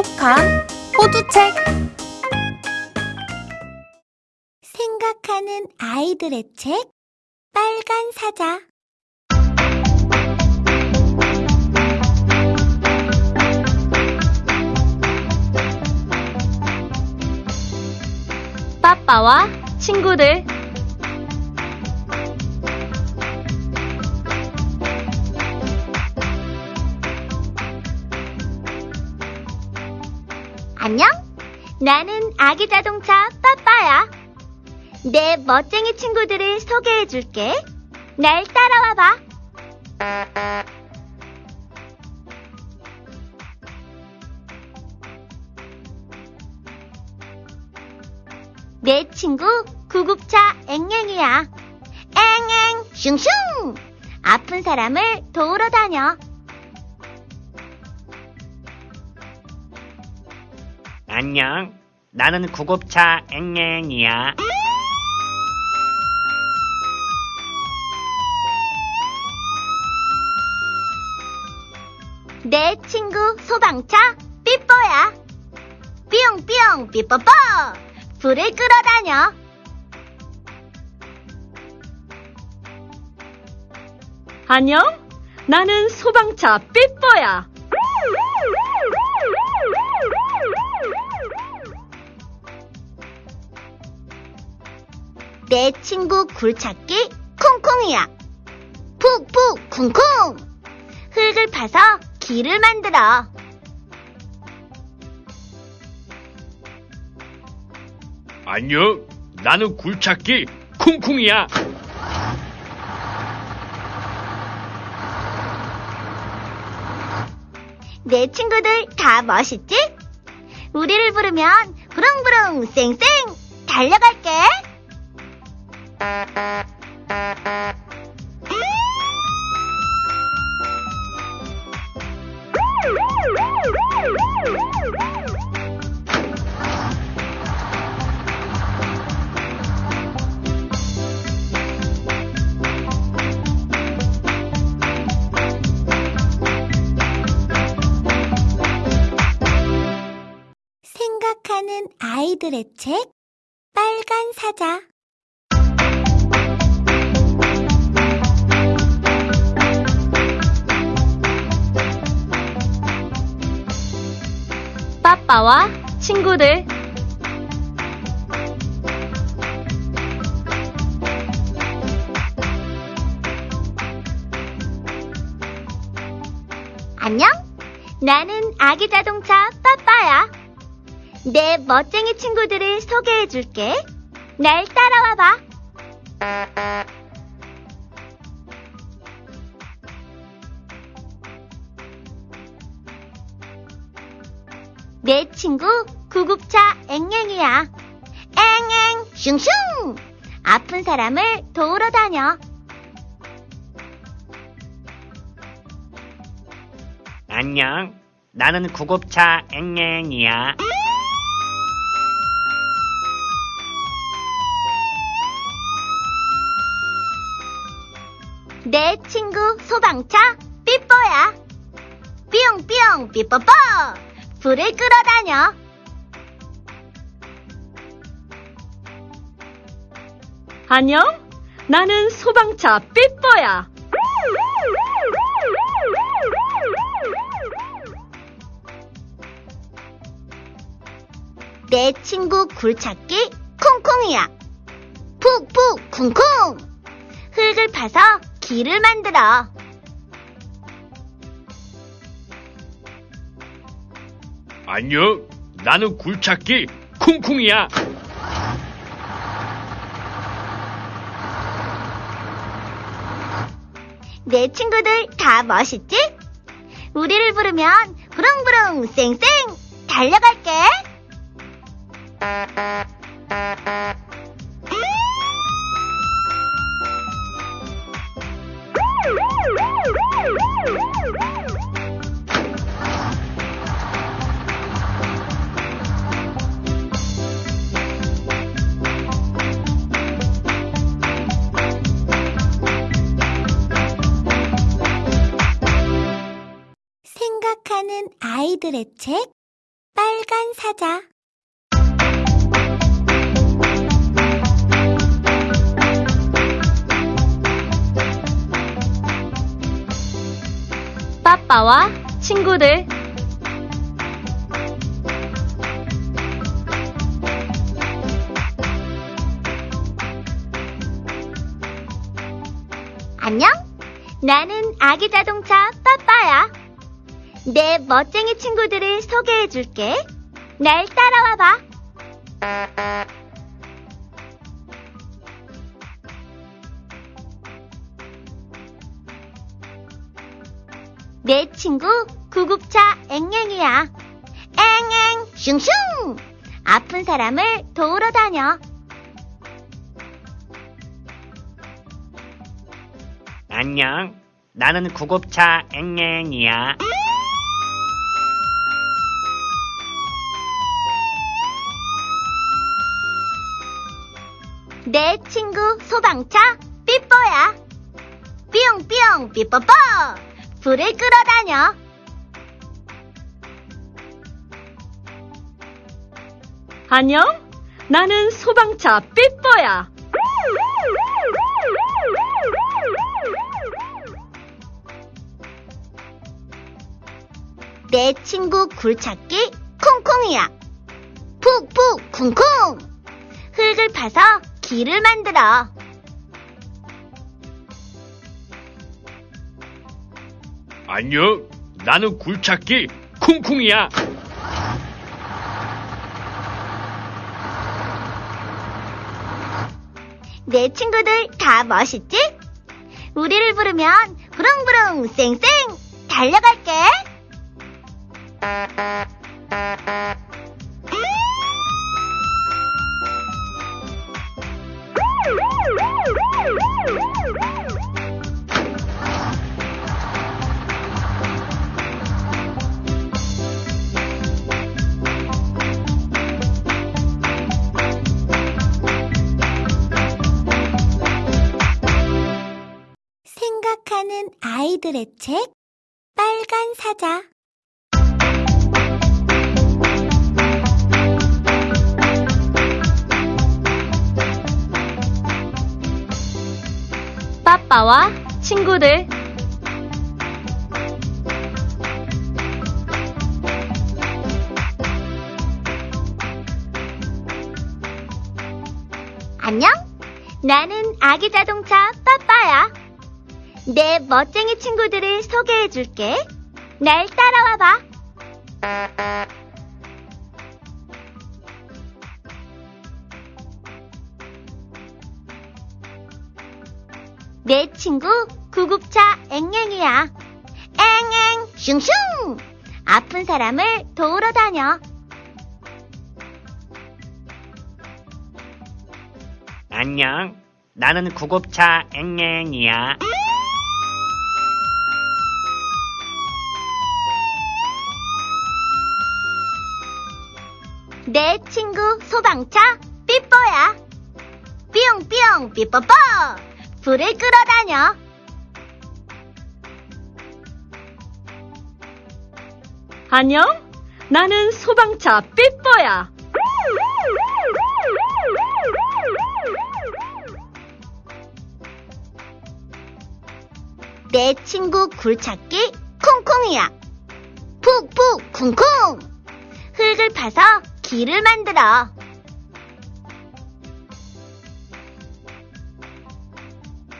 똑똑한 호두책. 생각하는 아이들의 책? 빨간 사자. 빠빠와 친구들 나는 아기 자동차 빠빠야. 내 멋쟁이 친구들을 소개해 줄게. 날 따라와 봐. 내 친구 구급차 앵앵이야. 앵앵 슝슝! 아픈 사람을 도우러 다녀. 안녕. 나는 구급차 앵앵이야. 내 친구 소방차 삐뽀야. 삐용삐용 삐뽀뽀. 불을 끌어다녀. 안녕? 나는 소방차 삐뽀야. 내 친구 굴찾기 콩콩이야. 푹푹 쿵쿵. 흙을 파서 길을 만들어. 안녕. 나는 굴찾기 쿵쿵이야. 내 친구들 다 멋있지? 우리를 부르면 부릉부릉 쌩쌩 달려갈게. 생각하는 아이들의 책 빨간 사자 빠빠와 친구들 안녕? 나는 아기 자동차 빠빠야. 내 멋쟁이 친구들을 소개해 줄게. 날 따라와 봐. 내 친구 구급차 앵앵이야. 앵앵 슝슝! 아픈 사람을 도우러 다녀. 안녕. 나는 구급차 앵앵이야. 내 친구 소방차 삐뽀야. 삐용삐용 삐뽀뽀. 불을 끌어다녀. 안녕? 나는 소방차 삐뽀야. 내 친구 굴찾기 콩콩이야. 푹푹 쿵쿵. 흙을 파서 길을 만들어. 안녕. 나는 굴찾기 쿵쿵이야. 내 친구들 다 멋있지? 우리를 부르면 부릉부릉 쌩쌩 달려갈게. 생각하는 아이들의 책 빨간 사자 빠빠와 친구들. 안녕? 나는 아기 자동차 빠빠야. 내 멋쟁이 친구들을 소개해 줄게. 날 따라와 봐. 내 친구 구급차 앵앵이야. 앵앵 슝슝. 아픈 사람을 도우러 다녀. 안녕. 나는 구급차 앵앵이야. 내 친구 소방차 삐뽀야. 삐용삐용 삐뽀뽀. 불을 끌어다녀. 안녕? 나는 소방차 삐뽀야. 내 친구 굴찾기 콩콩이야. 푹푹 쿵쿵. 흙을 파서 길을 만들어. 안녕. 나는 굴착기 쿵쿵이야. 내 친구들 다 멋있지? 우리를 부르면 부릉부릉 쌩쌩 달려갈게. 생각하는 아이들의 책 빨간 사자 빠빠와 친구들. 안녕? 나는 아기 자동차 빠빠야. 내 멋쟁이 친구들을 소개해 줄게. 날 따라와 봐. 내 친구 구급차 앵앵이야. 앵앵 슝슝. 아픈 사람을 도우러 다녀. 안녕. 나는 구급차 앵앵이야. 내 친구 소방차 삐뽀야. 삐용삐용 삐뽀뽀. 불을 끌어다녀. 안녕? 나는 소방차 삐뽀야. 내 친구 굴찾기 콩콩이야. 푹푹 쿵쿵. 흙을 파서 길을 만들어.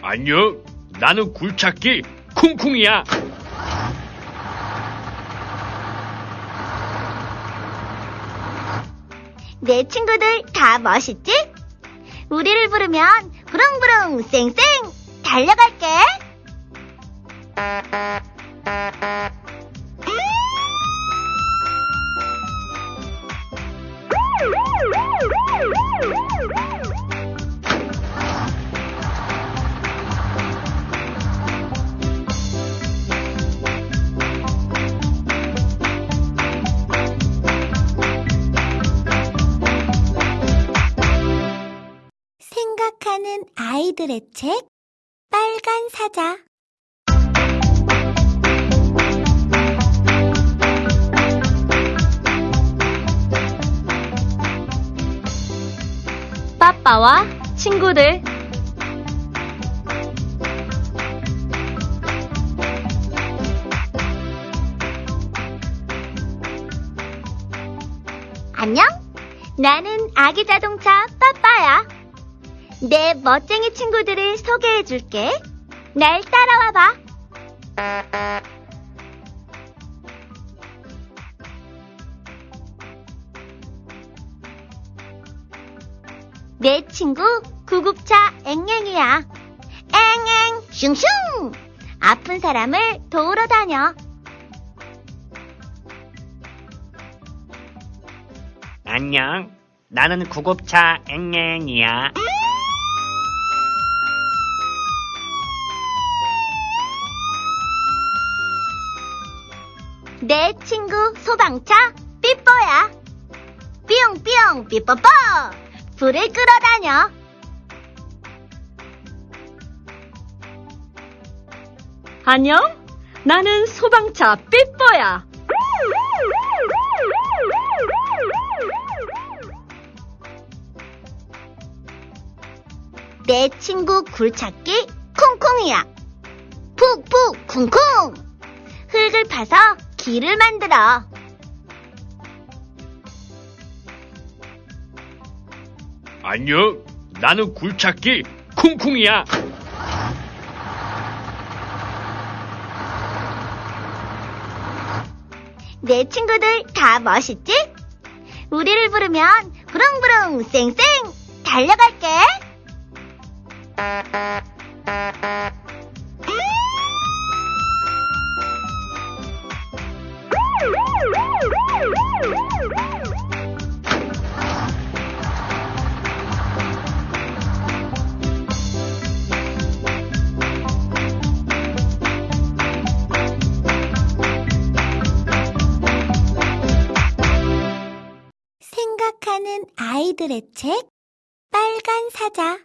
안녕. 나는 굴착기 쿵쿵이야. 내 친구들 다 멋있지? 우리를 부르면 부릉부릉 쌩쌩 달려갈게. 아이들의 책 빨간 사자 빠빠와 친구들 안녕? 나는 아기 자동차 빠빠야. 내 멋쟁이 친구들을 소개해 줄게. 날 따라와 봐. 내 친구 구급차 앵앵이야. 앵앵 슝슝. 아픈 사람을 도우러 다녀. 안녕. 나는 구급차 앵앵이야. 내 친구 소방차 삐뽀야. 삐용삐용 삐뽀뽀. 불을 끌어다녀. 안녕? 나는 소방차 삐뽀야. 내 친구 굴찾기 콩콩이야. 푹푹 쿵쿵. 흙을 파서 길을 만들어. 안녕. 나는 굴착기 쿵쿵이야. 내 친구들 다 멋있지? 우리를 부르면 부릉부릉 쌩쌩 달려갈게. 아이들의 책 빨간 사자